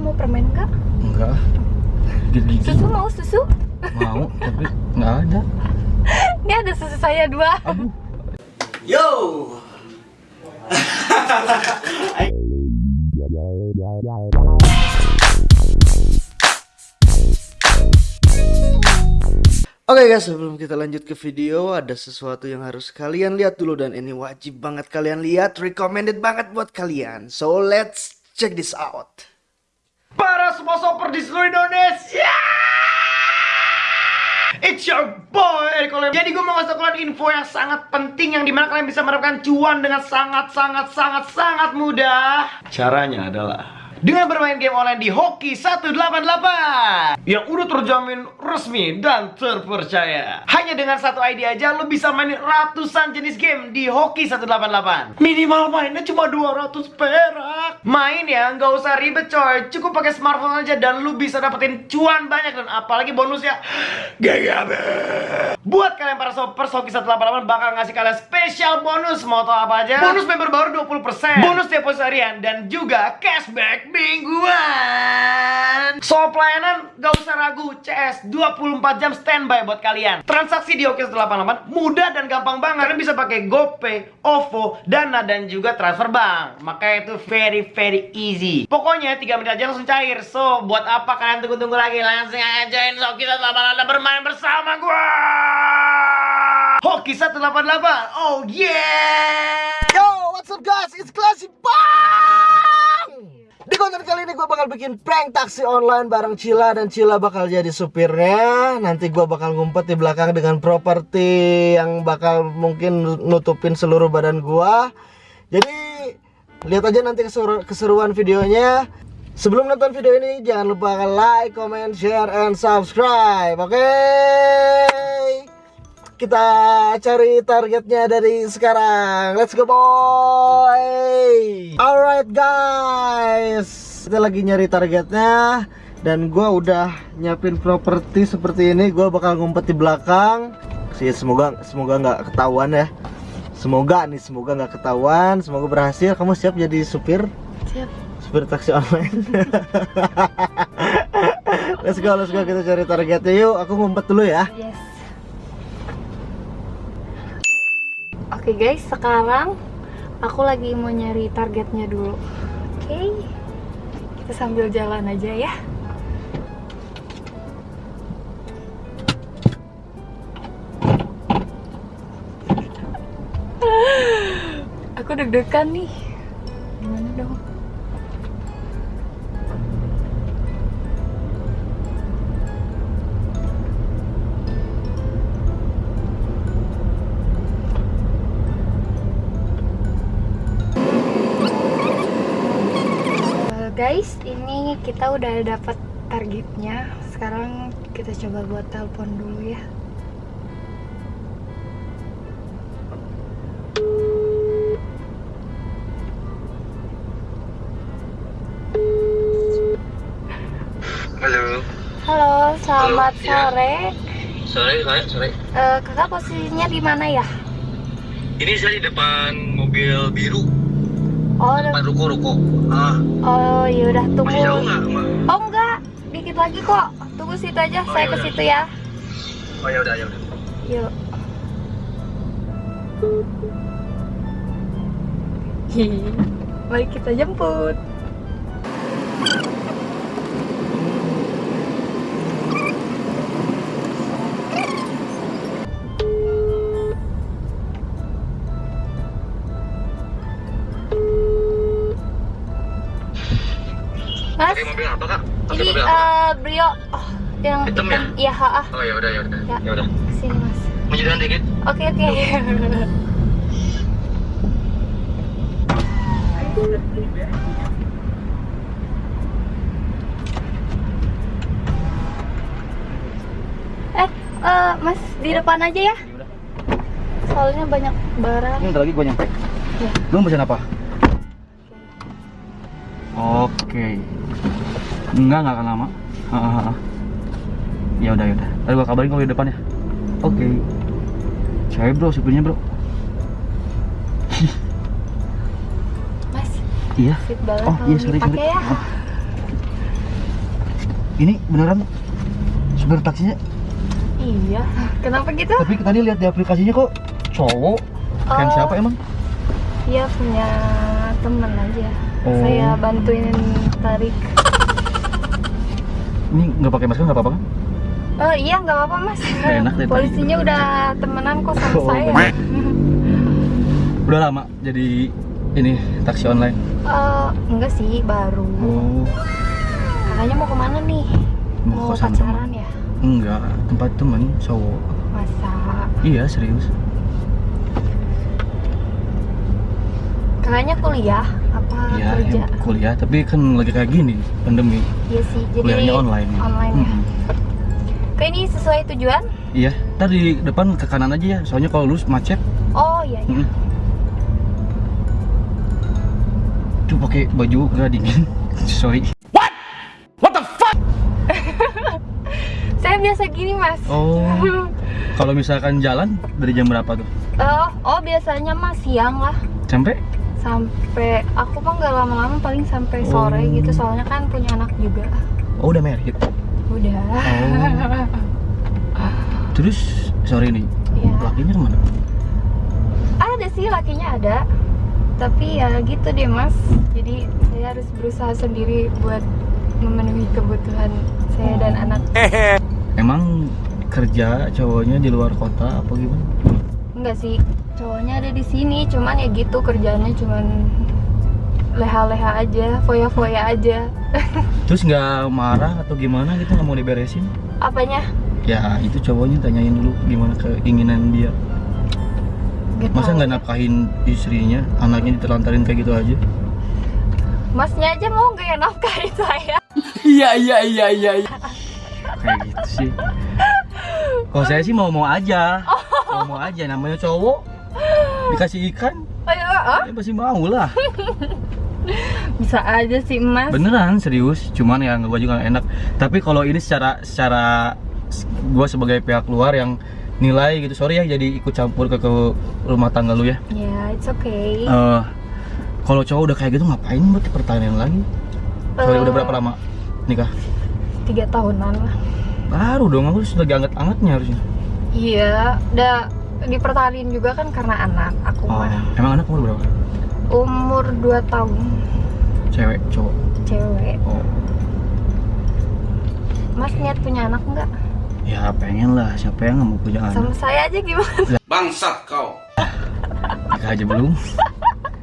mau permen enggak? Enggak. Susu mau susu? mau, tapi nggak ada. Ini ada susu saya dua. Aduh. Yo. Oke guys, sebelum kita lanjut ke video, ada sesuatu yang harus kalian lihat dulu dan ini wajib banget kalian lihat, recommended banget buat kalian. So let's check this out. Para semua shopper di seluruh Indonesia. It's your boy Eric Olem. Jadi gue mau ngasih kalian info yang sangat penting yang di mana kalian bisa mendapatkan cuan dengan sangat sangat sangat sangat mudah. Caranya adalah dengan bermain game online di Hoki 188 yang udah terjamin resmi dan terpercaya. Hanya dengan satu ID aja lo bisa main ratusan jenis game di Hoki 188. Minimal mainnya cuma 200 perak. Main ya, nggak usah ribet coy. Cukup pakai smartphone aja dan lu bisa dapetin cuan banyak dan apalagi bonusnya GGB. Buat kalian para soppers Hoki 188 bakal ngasih kalian spesial bonus mau tau apa aja? Bonus member baru 20%, bonus deposit harian dan juga cashback mingguan. So pelayanan gak usah ragu, CS 24 jam standby buat kalian. Transaksi di Hoki 188 mudah dan gampang banget. Kalian bisa pakai GoPay, OVO, Dana dan juga transfer bank. Makanya itu very very easy. Pokoknya 3 menit aja langsung cair. So buat apa kalian tunggu-tunggu lagi? Langsung aja join Hoki 188 bermain bersama gua. Hoki 188. Oh yeah. Yo, what's up guys? It's Classy Bang. Ini gue bakal bikin prank taksi online bareng Cila dan Cila bakal jadi supirnya. Nanti gue bakal ngumpet di belakang dengan properti yang bakal mungkin nutupin seluruh badan gue. Jadi lihat aja nanti keseru- keseruan videonya. Sebelum nonton video ini jangan lupa like, comment, share, and subscribe. Oke? Kita cari targetnya dari sekarang. Let's go boy. Alright guys. Kita lagi nyari targetnya dan gua udah nyiapin properti seperti ini. Gua bakal ngumpet di belakang. Sih semoga semoga nggak ketahuan ya. Semoga nih semoga nggak ketahuan. Semoga berhasil. Kamu siap jadi supir? Siap. Supir taksi online. let's go, let's go kita cari targetnya yuk. Aku ngumpet dulu ya. Yes. Oke guys, sekarang aku lagi mau nyari targetnya dulu. Oke. Sambil jalan aja ya. Aku deg-degan nih. Kita udah dapat targetnya. Sekarang kita coba buat telepon dulu ya. Halo, Halo, selamat Halo, sore. sore, sore, sore. Eh, kakak posisinya di mana ya? Ini saya di depan mobil biru, Oh, depan udah- ruko-ruko. Ah, oh, yaudah tunggu. masih jauh nggak? Oh enggak, dikit lagi kok. Tunggu situ aja, Oh, saya ke yaudah. situ ya. Oh ya udah, ya udah. Yuk. Mari kita jemput. Brio oh, yang Hitam ya? Iya, ha, ah. Oh ya udah, ya udah, Ya. ya udah. Sini, Mas. Maju dikit. Oke, oke. eh, eh, Mas di depan aja ya. Soalnya banyak barang. Ini lagi gue nyampe. Ya. Lu mau pesan apa? Oke. Enggak, enggak akan lama. Ya udah, ya udah. Tadi gua kabarin kalau di depan ya. Oke. Cewek bro, supirnya bro. Mas, Iya. Oh iya, sorry, sorry. ya. Oh. ini beneran supir taksinya Iya. Kenapa gitu? tapi tadi lihat di aplikasinya kok cowok kan Oh. siapa emang Iya punya temen aja. Oh. Saya bantuin tarik. Ini nggak pakai masker nggak apa-apa kan Oh iya nggak apa-apa mas. Enak deh tadi. Polisinya udah temenan kok sama Oh, saya. bener. udah lama jadi ini taksi online Eh, enggak sih baru. oh Kakaknya mau ke mana nih? Mau Mau pacaran ya? enggak tempat temen cowok Masa? iya serius Kakaknya kuliah Iya, kerja? em- kuliah, tapi kan lagi kayak gini, pandemi. Iya sih. Jadi Kuliahnya online. Online ya. Mm-mm. Kayak ini sesuai tujuan? Iya, ntar di depan ke kanan aja ya, soalnya kalau lurus macet. Oh iya iya. Mm-mm. Tuh pakai baju nggak dingin. Sorry. Saya biasa gini mas. Oh, kalau misalkan jalan dari jam berapa tuh? Oh, oh biasanya mas siang lah. Sampai? Sampai aku mah nggak lama-lama paling sampai sore Oh. gitu soalnya kan punya anak juga. Oh, udah married. Udah. Oh. Terus sorry nih, Iya. lakinya ke mana? Ada sih lakinya ada. Tapi ya gitu deh mas. Jadi saya harus berusaha sendiri buat memenuhi kebutuhan saya dan Oh. anak. Emang kerja cowoknya di luar kota apa gimana? Enggak sih, cowoknya ada di sini, cuman ya gitu kerjanya cuman leha-leha aja, foya-foya aja. Terus nggak marah atau gimana gitu nggak mau diberesin? Apanya? Ya itu cowoknya tanyain dulu gimana keinginan dia. Gak Masa nggak nafkahin istrinya, anaknya ditelantarin kayak gitu aja? Masnya aja mau nggak ya nafkahin saya? Iya iya iya iya. Kayak gitu sih. Kalau saya sih mau mau aja, mau mau aja. Namanya cowok dikasih ikan, Ayo, ah, ya pasti mau lah. bisa aja sih mas. Beneran serius, cuman ya gue juga nggak enak. Tapi kalau ini secara secara gue sebagai pihak luar yang nilai gitu, sorry ya jadi ikut campur ke, ke rumah tangga lu ya. Ya, it's okay. Eh, kalau cowok udah kayak gitu ngapain buat pertanyaan lagi? Sorry Eh, udah berapa lama nikah? Tiga tahunan lah. Baru dong, aku sudah lagi anget-angetnya harusnya. Iya, udah dipertahanin juga kan karena anak aku Oh, mah. emang anak umur berapa? Umur 2 tahun, Cewek, cowok. cewek. Oh, Mas niat punya anak nggak? ya pengen lah. Siapa yang nggak mau punya anak? Sama saya aja gimana? Bangsat kau. Nikah aja belum.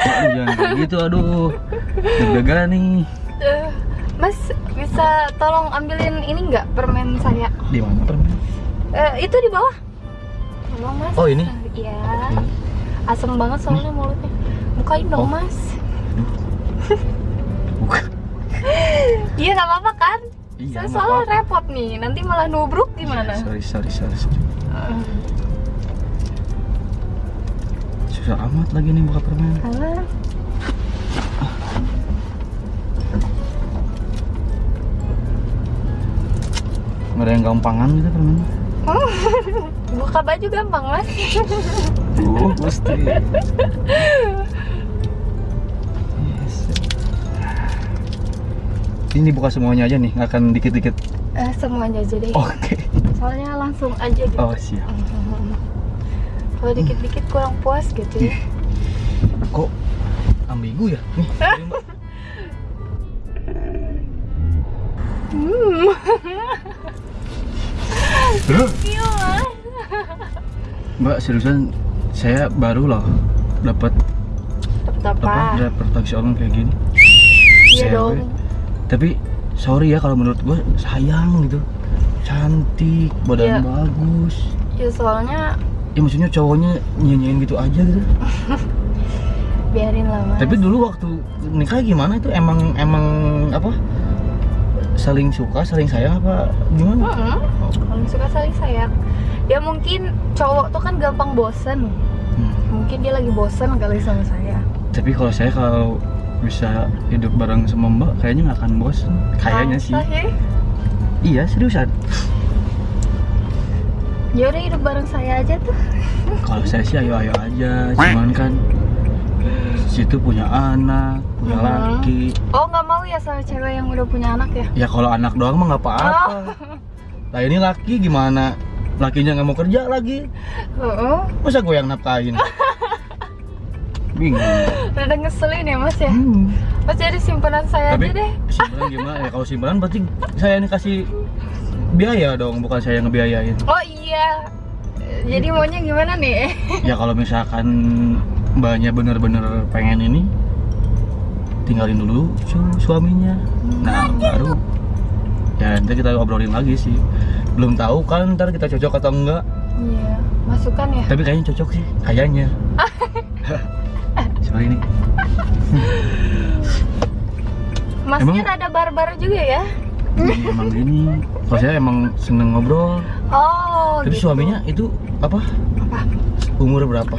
Aduh, jangan kayak gitu, aduh. Deg-degan nih. Eh, mas bisa tolong ambilin ini nggak permen saya? Di mana permen? Eh, itu di bawah. Tolong mas. Oh, ini? Iya. Asem banget soalnya mulutnya. Bukain dong Oh. mas. Bukan. Iya nggak apa-apa kan? Iya, Saya soalnya repot nih. Nanti malah nubruk gimana? Sorry, sorry, sorry, sorry. Eh, Susah amat lagi nih buka permen. Alah. Nggak ada yang gampangan gitu permen. Buka baju gampang mas. Oh, pasti. Yes. Ini buka semuanya aja nih, nggak akan dikit-dikit. Eh, semuanya aja deh. Oke. Soalnya langsung aja gitu. Oh siap. Kalau dikit-dikit kurang puas gitu ya. Kok ambigu ya? Nih. Hmm. Iya mas. Mbak seriusan saya baru loh dapat Dapat apa? apa? Dapat taksi online kayak gini. Iya dong. Tapi sorry ya kalau menurut gue sayang gitu. Cantik, badan Iya. bagus. Ya soalnya Ya maksudnya cowoknya nyanyiin gitu aja gitu. biarin lah mas. Tapi dulu waktu nikah gimana itu emang emang apa? Saling suka, saling sayang apa gimana? Mm-mm. Kalau suka saling sayang. Ya mungkin cowok tuh kan gampang bosen. Hmm. Mungkin dia lagi bosen kali sama saya. Tapi kalau saya kalau bisa hidup bareng sama Mbak kayaknya nggak akan bosan. Kayaknya sih. Ya? Iya seriusan. Ya udah hidup bareng saya aja tuh. Kalau saya sih ayo-ayo aja, cuman kan situ punya anak, punya Mhm. laki. Oh nggak ya soal cewek yang udah punya anak ya? Ya kalau anak doang mah nggak apa-apa. Nah ini laki gimana? Lakinya nggak mau kerja lagi. Heeh. Masa gue yang nafkahin? Bingung. Rada ngeselin ya mas ya? Hmm. Mas jadi simpanan saya Tapi aja deh. simpanan gimana? Ya kalau simpanan berarti saya ini kasih biaya dong, bukan saya yang ngebiayain. Oh iya. Jadi maunya gimana nih? Ya kalau misalkan mbaknya bener-bener pengen ini, tinggalin dulu su- suaminya. Nah baru ya nanti kita obrolin lagi sih. Belum tahu kan ntar kita cocok atau enggak. Iya. Masukan ya? Tapi kayaknya cocok sih, kayaknya. Sorry nih. Masnya Emang- rada barbar juga ya? Hmm, emang gini. Saya emang seneng ngobrol. Oh. Tapi gitu. suaminya itu apa? Apa? Umur berapa?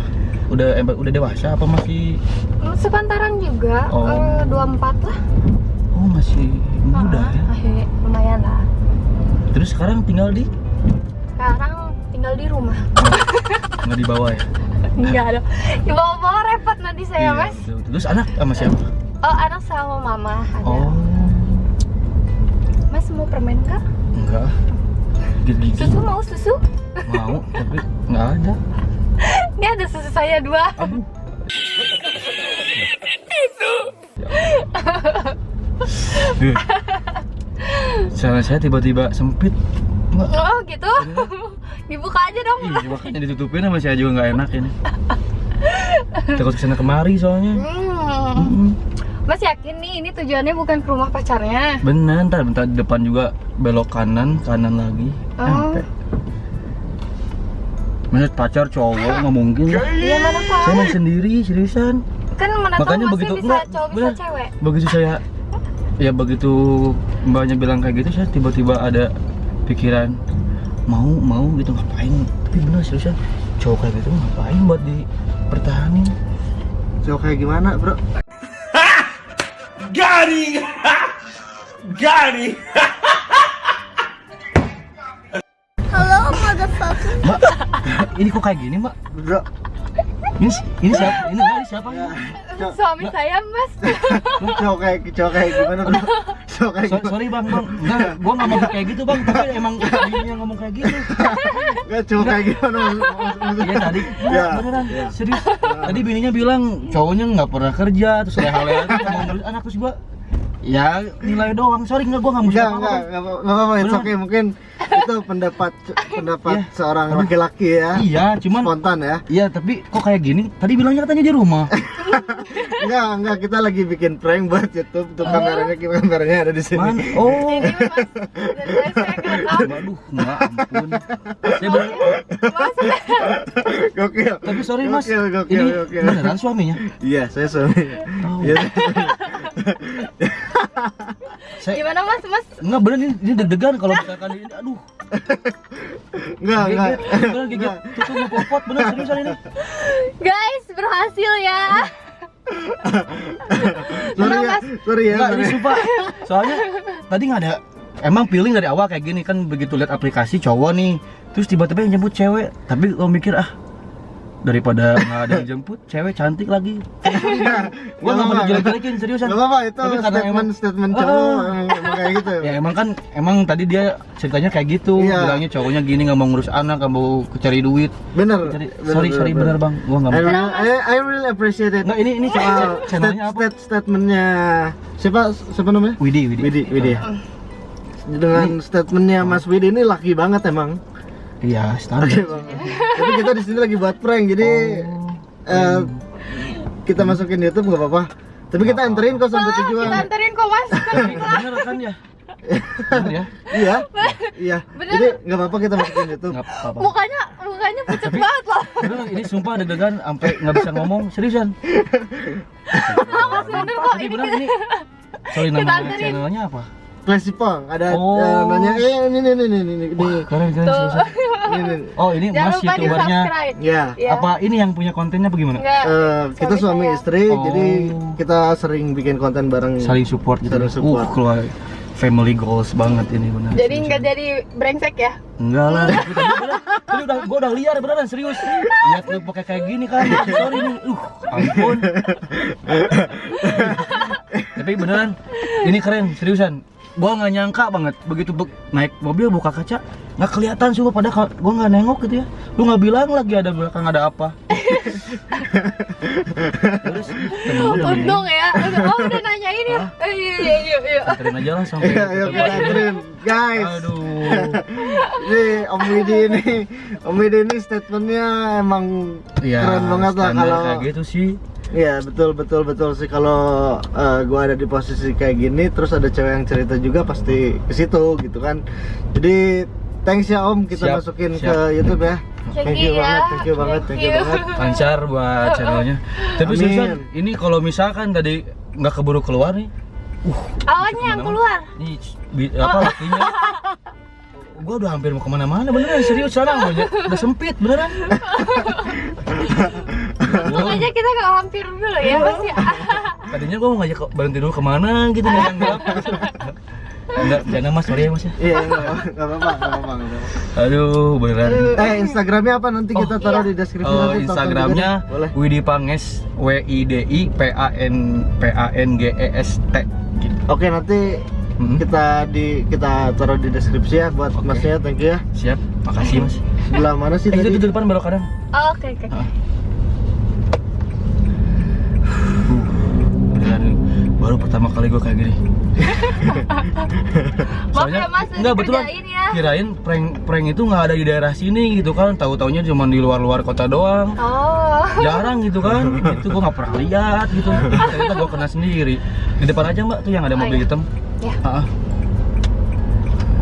Udah em- udah dewasa apa masih? Hmm, Sepantaran juga. Oh. Eh, 24 lah. Oh masih muda Ah, ya. ah, lumayan lah. Terus sekarang tinggal di Sekarang tinggal di rumah. nggak di bawah ya? Enggak ada. Di bawah-bawah repot nanti saya, Mas. betul, betul. Terus anak sama siapa? Oh, anak sama mama ada. Oh Mas mau permen kak? enggak. Gigi Susu mau susu? mau tapi nggak ada. Ini ada susu saya dua. Aduh. Duh. Saya tiba-tiba sempit. Nggak. Oh gitu? Dibuka aja dong. Ih, makanya ditutupin sama saya juga nggak enak ini. Takut ke sana kemari soalnya. Hmm. Mas yakin nih ini tujuannya bukan ke rumah pacarnya? Bener, ntar bentar di depan juga belok kanan, kanan lagi. Oh. Sampai. Maksud pacar cowok nggak mungkin lah. Iya mana Saya tahu? main sendiri, seriusan. Kan mana tahu Makanya masnya begitu bisa enggak, cowok bisa bener. cewek. Begitu saya ya begitu mbaknya bilang kayak gitu, saya tiba-tiba ada pikiran mau mau gitu ngapain? Tapi bener seriusan cowok kayak gitu ngapain buat dipertahanin? Cowok kayak gimana, Bro? Garing! Garing! Ini kok kayak gini mbak? Bro, Ini ini siapa? Ini ini siapa? Cowok- Suami saya mas. cowok kayak cowok kayak gimana, Bro? Cowok kayak So- gimana? sorry bang, bang, enggak, gua nggak mau kayak gitu bang, tapi emang dia ngomong kayak gitu. Enggak cowok kayak gimana? Iya tadi, Ya. enggak, beneran, serius. Tadi bininya bilang cowoknya nggak pernah kerja, terus leha-leha tuh ngomong terus anak terus gua, ya nilai doang. Sorry nggak, gua nggak mau Enggak, apa enggak, enggak apa- enggak apa-apa, it's Beneran. okay. Mungkin itu pendapat pendapat Iya. seorang Aduh. laki-laki ya. Iya, cuman, Spontan ya. iya tapi kok kayak gini? Tadi bilangnya katanya di rumah. Enggak, enggak, kita lagi bikin prank buat YouTube. Tuh kameranya, kameranya ada di sini. Mana? Oh, Ini mas. Waduh, enggak ampun. Saya bener, Mas. Gokil. tapi sorry mas, Gokil, gokil, ini gokil. beneran suaminya? Iya, saya suami. Oh. Saya, Gimana mas? Mas? Enggak bener ini, ini deg-degan kalau misalkan ini aduh Enggak, enggak. gigit bener gigit tutup mau popot bener seriusan ini Guys berhasil ya. Sorry ya, Mas? sorry ya. enggak ini sumpah soalnya tadi nggak ada emang feeling dari awal kayak gini kan begitu lihat aplikasi cowok nih terus tiba-tiba yang jemput cewek tapi lo mikir ah daripada nggak ada yang jemput cewek cantik lagi gua nggak mau jelek-jelekin seriusan Gak apa-apa, itu Tapi karena statement emang- statement Ah. cowok emang, emang kayak gitu. ya emang kan emang tadi dia ceritanya kayak gitu Iya. bilangnya cowoknya gini nggak mau ngurus anak nggak mau cari duit Bener. Cari, bener, sorry sorry bener bang gua nggak mau I, I really appreciate it. Nggak, ini ini Soal channel- channelnya apa stat- statementnya siapa siapa namanya? Widi Widi Widi, Widi. Dengan statementnya Mas Widi ini laki banget emang. Iya standar. Tapi kita di sini lagi buat prank, jadi Oh. eh, kita masukin YouTube nggak apa-apa. Tapi kita anterin kok sampai Ah, kita tujuan. anterin kok mas. bener kan ya bener ya Iya, iya. Bener. Jadi nggak apa-apa kita masukin YouTube. nggak apa-apa Mukanya mukanya pucat banget loh. bener ini sumpah deg-degan sampai nggak bisa ngomong seriusan Mas bener kok ini bener ini sorry nama channelnya apa Klasipong ada Oh. eh, nanya eh ini ini ini ini ini Wah, keren keren ini, ini. oh ini Jangan mas youtubernya. Ya. Ya. apa ini yang punya kontennya bagaimana Enggak. Eh, kita Suami saya. istri, Oh. jadi kita sering bikin konten bareng. saling support gitu Saling support. uh keluar family goals banget ini benar Jadi nggak jadi brengsek ya? enggak lah tapi tadi udah tadi udah gua udah liar beneran serius lihat lu pakai kayak gini kan sorry nih uh ampun Tapi beneran, ini keren, seriusan. Gua nggak nyangka banget begitu be- naik mobil buka kaca nggak kelihatan sih pada ka- gua nggak nengok gitu ya. Lu nggak bilang lagi ada belakang ada apa. Terus gua udah Untung ya. Oh udah nanyain ya. Eh, Iya iya iya iya. Anterin aja lah sampai. Iya, ayo kita anterin. Guys, Aduh. Nih Om Widi ini, Om Widi ini statementnya emang Iya, keren banget lah kalau kayak gitu sih. Iya betul betul betul sih kalau eh, gua ada di posisi kayak gini terus ada cewek yang cerita juga pasti ke situ gitu kan. Jadi thanks ya Om kita Siap, masukin siap. ke YouTube ya. Thank you you ya. banget, thank you banget, thank you Thank you. banget. Lancar buat channelnya. Tapi Amin. seriusan, ini kalau misalkan tadi nggak keburu keluar nih, Awalnya yang keluar. Ini apa lakinya? Gua udah hampir mau ke mana-mana beneran serius sekarang udah, udah sempit beneran. Makanya kita nggak hampir dulu ya Mas ya. tadinya gua mau ngajak ke- berhenti dulu ke mana gitu gelap. Enggak, jangan mas, sorry ya mas ya. Iya nggak apa- nggak apa-apa nggak apa-apa. Aduh, beneran. Eh Instagramnya apa nanti kita taruh iya. di deskripsi Oh, nanti Instagramnya. Widi Panges W I D I P A N P A N G E S T gitu. Oke nanti Hmm. kita di kita taruh di deskripsi ya buat Oke. masnya thank you ya. Siap, makasih mas. Sebelah mana sih Eh, itu tadi? di depan belok kanan. Oh, Oke oke. Ah. Beneran nih, baru pertama kali gue kayak gini. Maaf ya Mas, enggak betulan kerjain ya. kirain prank prank itu nggak ada di daerah sini gitu kan, tahu taunya cuma di luar-luar kota doang. Oh. Jarang gitu kan, itu gue nggak pernah lihat gitu. Ternyata gue kena sendiri. Di depan aja mbak tuh yang ada Oh, mobil iya. hitam. Ya. Ah.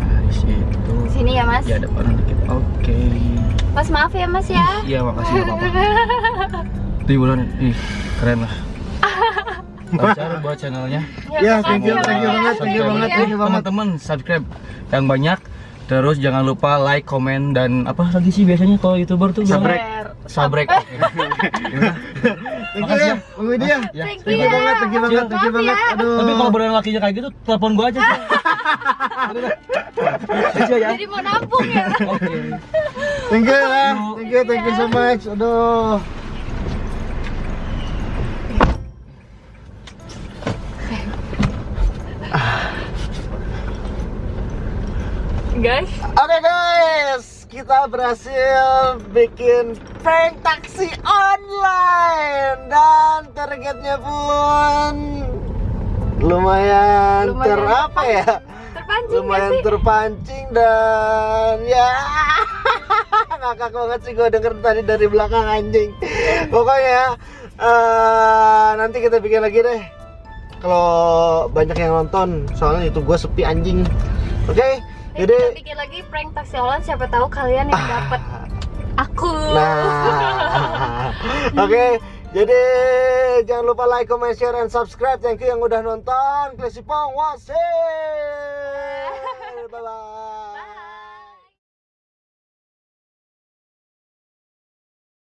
Nah, di situ. Sini ya Mas. Ya depan dikit. Oke. Mas maaf ya Mas ya. Iya makasih nggak apa-apa. Di bulan ih keren lah. Lancar buat channelnya. Ya, thank you, thank you banget, thank you banget, thank you banget. Teman-teman subscribe yang banyak. Terus jangan lupa like, komen dan apa lagi sih biasanya kalau youtuber tuh? Sabrek. Sabrek. Thank you ya. Bang Widi ya. Ya, Thank you banget, thank you banget, thank you banget. ya. Aduh. Tapi kalau beneran lakinya kayak gitu, telepon gua aja ya. Jadi mau nampung ya. Oke. Thank you ya. Thank you, thank you so much. Aduh. Guys, Oke guys, kita berhasil bikin prank taksi online. Dan targetnya pun lumayan, Lumayan ter apa ya? terpancing. Lumayan sih? terpancing dan ya ngakak banget sih gue denger tadi dari belakang anjing. Pokoknya eh, nanti kita bikin lagi deh. Kalau banyak yang nonton soalnya itu gue sepi anjing. Oke Eh, jadi, kita bikin lagi prank taksi online, siapa tahu kalian yang ah. dapat aku. Nah. Oke. Okay. Jadi jangan lupa like, comment, share, dan subscribe. Thank you yang udah nonton. Klesipong, wasit. Bye bye.